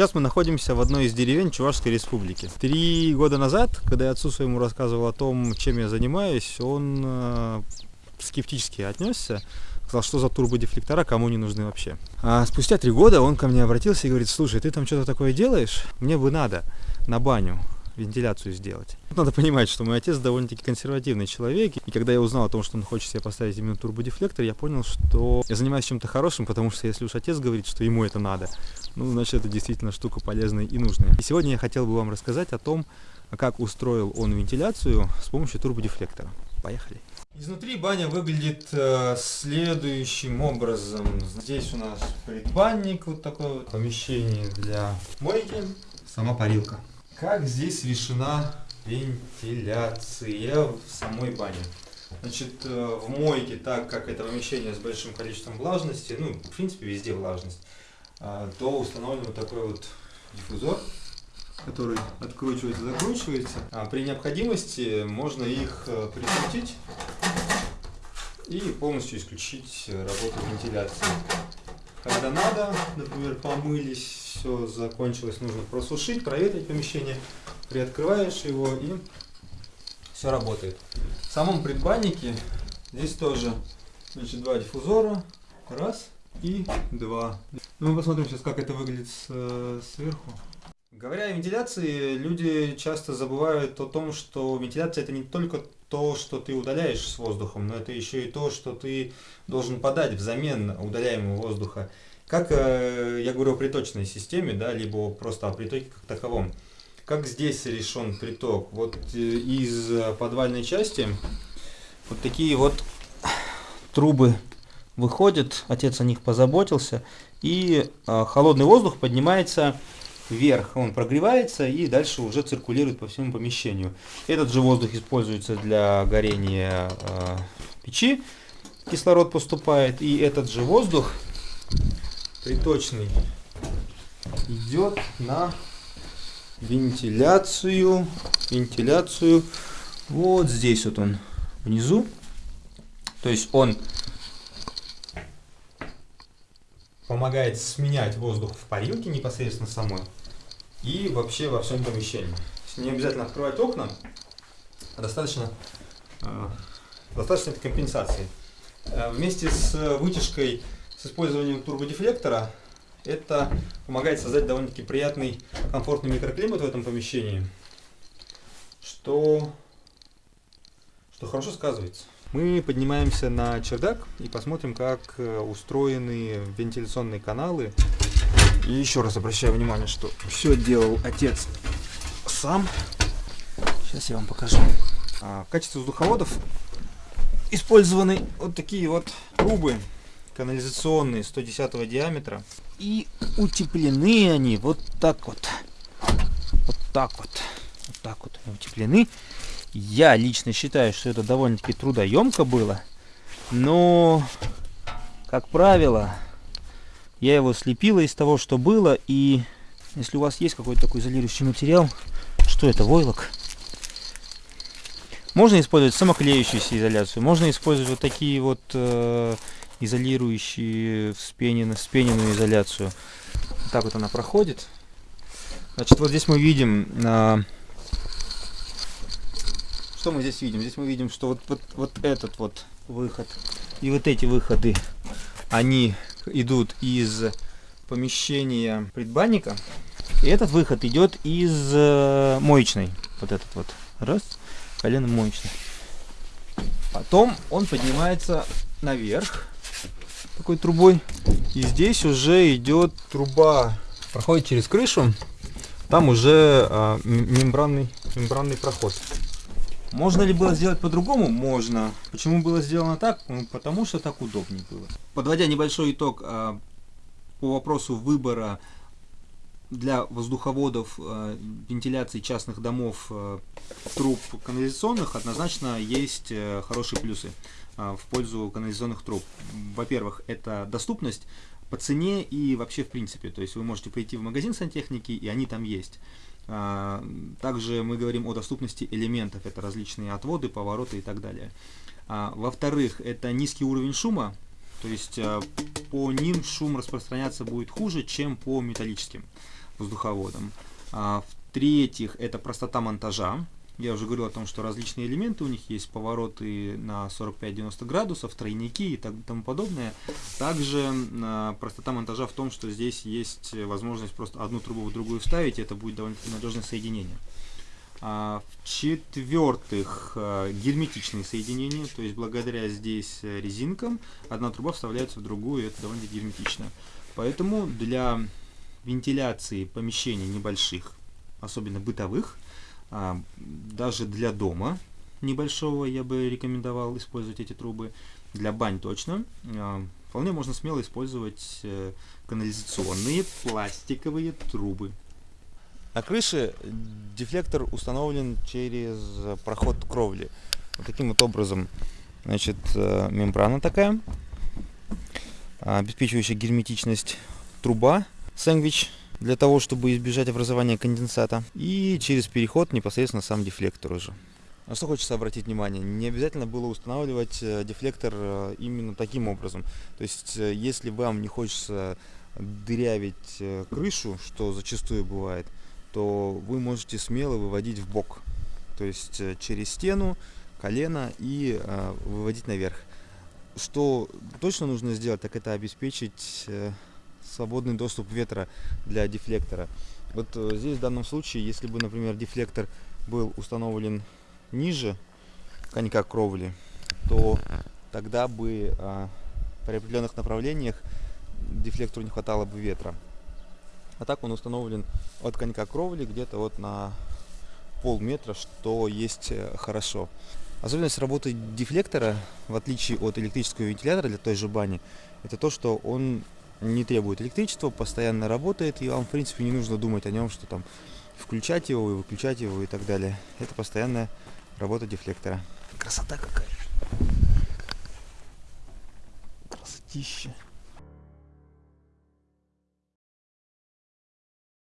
Сейчас мы находимся в одной из деревень Чувашской республики. Три года назад, когда я отцу своему рассказывал о том, чем я занимаюсь, он э, скептически отнесся. Сказал, что за турбодефлектора, кому не нужны вообще. А спустя три года он ко мне обратился и говорит, слушай, ты там что-то такое делаешь? Мне бы надо на баню вентиляцию сделать. Надо понимать, что мой отец довольно-таки консервативный человек, и когда я узнал о том, что он хочет себе поставить именно турбодефлектор, я понял, что я занимаюсь чем-то хорошим, потому что если уж отец говорит, что ему это надо, ну, значит, это действительно штука полезная и нужная. И сегодня я хотел бы вам рассказать о том, как устроил он вентиляцию с помощью турбодефлектора. Поехали! Изнутри баня выглядит э, следующим образом. Здесь у нас предбанник, вот такое вот помещение для мойки, сама парилка как здесь решена вентиляция в самой бане. Значит, э, в мойке, так как это помещение с большим количеством влажности, ну, в принципе, везде влажность, а, то установлен вот такой вот диффузор, который откручивается, закручивается. А при необходимости можно их э, прикрутить и полностью исключить работу вентиляции. Когда надо, например, помылись, все закончилось, нужно просушить, проветрить помещение, приоткрываешь его и все работает. В самом предбаннике здесь тоже значит, два диффузора, раз и два. Ну, мы посмотрим сейчас, как это выглядит с, э, сверху. Говоря о вентиляции, люди часто забывают о том, что вентиляция это не только то, что ты удаляешь с воздухом, но это еще и то, что ты должен подать взамен удаляемого воздуха. Как э, я говорю о приточной системе, да, либо просто о притоке как таковом. Как здесь решен приток? Вот э, из подвальной части вот такие вот трубы выходят, отец о них позаботился, и э, холодный воздух поднимается вверх, он прогревается и дальше уже циркулирует по всему помещению. Этот же воздух используется для горения э, печи, кислород поступает, и этот же воздух приточный идет на вентиляцию, вентиляцию вот здесь вот он внизу, то есть он помогает сменять воздух в парилке непосредственно самой и вообще во всем помещении. Не обязательно открывать окна, а достаточно, э, достаточно этой компенсации. Э, вместе с вытяжкой с использованием турбодефлектора это помогает создать довольно-таки приятный, комфортный микроклимат в этом помещении, что, что хорошо сказывается. Мы поднимаемся на чердак и посмотрим, как э, устроены вентиляционные каналы и еще раз обращаю внимание, что все делал отец сам. Сейчас я вам покажу. А, в качестве воздуховодов использованы вот такие вот трубы канализационные 110 диаметра. И утеплены они вот так вот. Вот так вот. Вот так вот они утеплены. Я лично считаю, что это довольно-таки трудоемко было. Но, как правило, я его слепила из того, что было. И если у вас есть какой-то такой изолирующий материал, что это, войлок? Можно использовать самоклеющуюся изоляцию, можно использовать вот такие вот э, изолирующие вспененную, вспененную изоляцию. Так вот она проходит. Значит, вот здесь мы видим, э, что мы здесь видим? Здесь мы видим, что вот, вот, вот этот вот выход и вот эти выходы, они идут из помещения предбанника. И этот выход идет из э, моечной. Вот этот вот. Раз. Колено моечной. Потом он поднимается наверх такой трубой. И здесь уже идет труба, проходит через крышу. Там уже а, мембранный, мембранный проход. Можно ли было сделать по-другому? Можно. Почему было сделано так? Ну, потому что так удобнее было. Подводя небольшой итог а, по вопросу выбора для воздуховодов э, вентиляции частных домов э, труб канализационных однозначно есть э, хорошие плюсы в пользу канализационных труб. Во-первых, это доступность по цене и вообще в принципе. То есть вы можете пойти в магазин сантехники, и они там есть. А, также мы говорим о доступности элементов, это различные отводы, повороты и так далее. А, во-вторых, это низкий уровень шума, то есть по ним шум распространяться будет хуже, чем по металлическим. Воздуховодом. А, В-третьих, это простота монтажа. Я уже говорил о том, что различные элементы, у них есть повороты на 45-90 градусов, тройники и так, тому подобное. Также э, простота монтажа в том, что здесь есть возможность просто одну трубу в другую вставить, и это будет довольно-таки надежное соединение. А, В-четвертых, э, герметичные соединения, то есть благодаря здесь резинкам одна труба вставляется в другую, и это довольно герметично. Поэтому для вентиляции помещений небольших, особенно бытовых, а, даже для дома небольшого я бы рекомендовал использовать эти трубы. Для бань точно. А, вполне можно смело использовать э, канализационные пластиковые трубы. На крыше дефлектор установлен через проход кровли. Вот таким вот образом, значит, э, мембрана такая, обеспечивающая герметичность труба, сэндвич для того, чтобы избежать образования конденсата. И через переход непосредственно сам дефлектор уже. На что хочется обратить внимание, не обязательно было устанавливать э, дефлектор э, именно таким образом. То есть, э, если вам не хочется дырявить крышу, что зачастую бывает, то вы можете смело выводить в бок. То есть через стену, колено и выводить наверх. Что точно нужно сделать, так это обеспечить свободный доступ ветра для дефлектора. Вот э, здесь в данном случае, если бы, например, дефлектор был установлен ниже конька кровли, то тогда бы а, при определенных направлениях дефлектору не хватало бы ветра. А так он установлен от конька кровли где-то вот на полметра, что есть э, хорошо. Особенность работы дефлектора, в отличие от электрического вентилятора для той же бани, это то, что он не требует электричества, постоянно работает, и вам, в принципе, не нужно думать о нем, что там включать его и выключать его и так далее. Это постоянная работа дефлектора. Красота какая! Красотища!